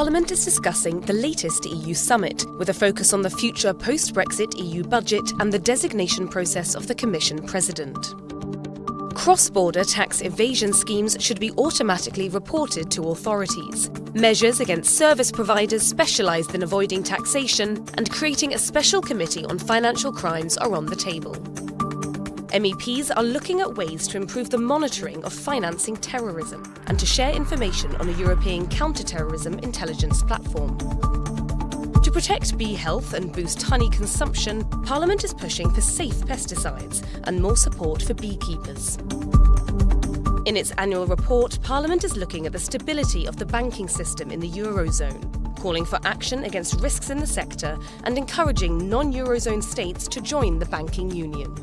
Parliament is discussing the latest EU summit, with a focus on the future post Brexit EU budget and the designation process of the Commission President. Cross border tax evasion schemes should be automatically reported to authorities. Measures against service providers specialised in avoiding taxation and creating a special committee on financial crimes are on the table. MEPs are looking at ways to improve the monitoring of financing terrorism and to share information on a European counter-terrorism intelligence platform. To protect bee health and boost honey consumption, Parliament is pushing for safe pesticides and more support for beekeepers. In its annual report, Parliament is looking at the stability of the banking system in the Eurozone, calling for action against risks in the sector and encouraging non Eurozone states to join the banking union.